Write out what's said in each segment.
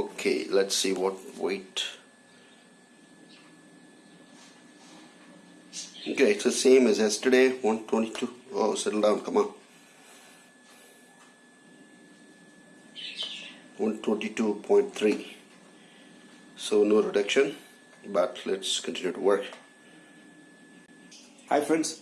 Okay, let's see what weight. Okay, it's the same as yesterday, 122. Oh, settle down, come on. 122.3. So no reduction, but let's continue to work. Hi friends.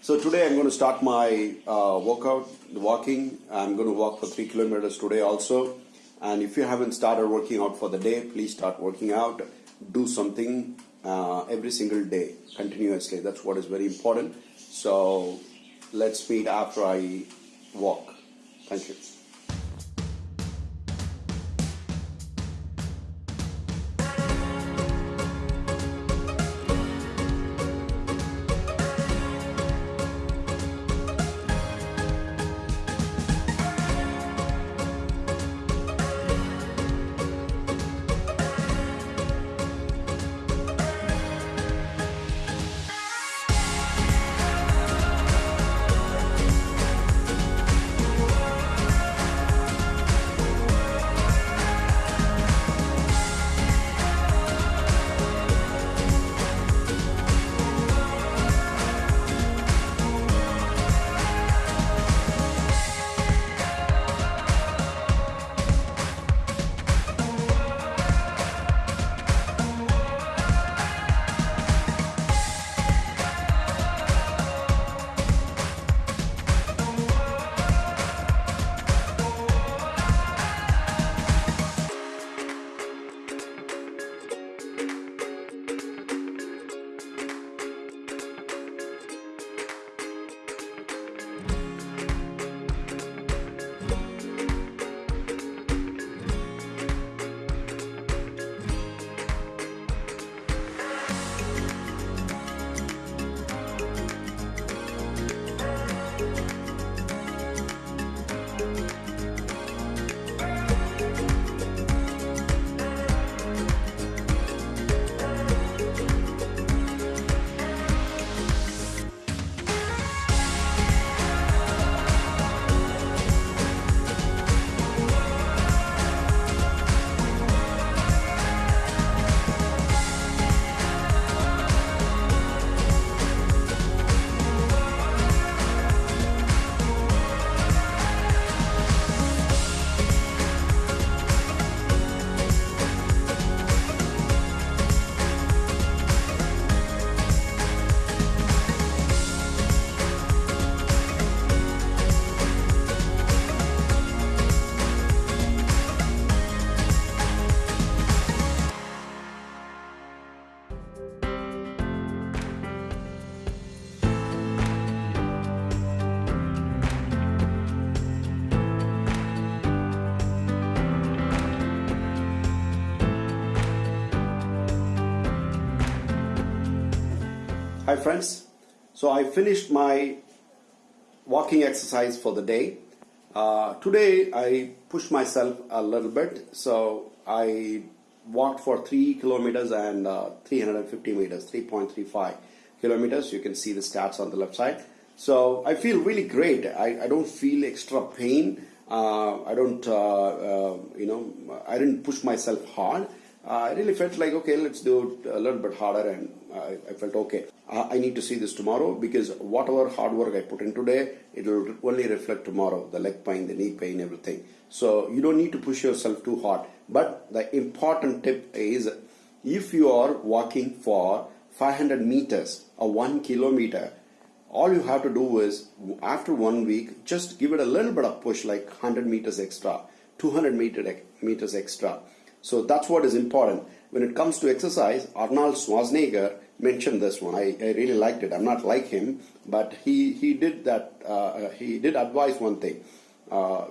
So today I'm going to start my uh, workout, walking. I'm going to walk for three kilometers today also. And if you haven't started working out for the day, please start working out. Do something uh, every single day continuously. That's what is very important. So let's meet after I walk. Thank you. Hi friends, so I finished my walking exercise for the day. Uh, today I pushed myself a little bit, so I walked for 3 kilometers and uh, 350 meters, 3.35 kilometers. You can see the stats on the left side. So I feel really great. I, I don't feel extra pain. Uh, I don't, uh, uh, you know, I didn't push myself hard. Uh, I really felt like, okay, let's do it a little bit harder and I, I felt okay. Uh, I need to see this tomorrow because whatever hard work I put in today, it will only reflect tomorrow, the leg pain, the knee pain, everything. So you don't need to push yourself too hard. But the important tip is if you are walking for 500 meters or one kilometer, all you have to do is after one week, just give it a little bit of push like 100 meters extra, 200 meter, meters extra so that's what is important. When it comes to exercise, Arnold Schwarzenegger mentioned this one. I, I really liked it. I'm not like him, but he, he did that, uh, he did advise one thing. Uh,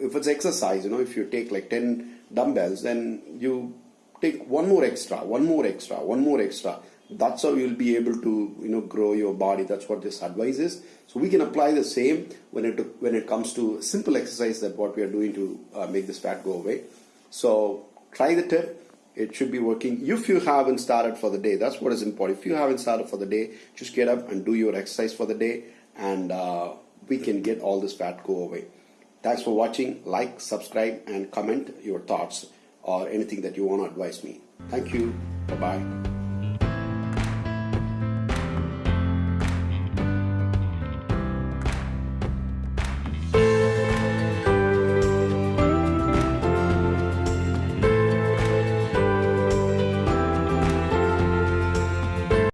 if it's exercise, you know, if you take like 10 dumbbells, then you take one more extra, one more extra, one more extra. That's how you'll be able to, you know, grow your body. That's what this advice is. So we can apply the same when it when it comes to simple exercise that what we are doing to uh, make this fat go away. So try the tip it should be working if you haven't started for the day that's what is important if you haven't started for the day just get up and do your exercise for the day and uh, we can get all this fat go away thanks for watching like subscribe and comment your thoughts or anything that you want to advise me. Thank you. Bye bye.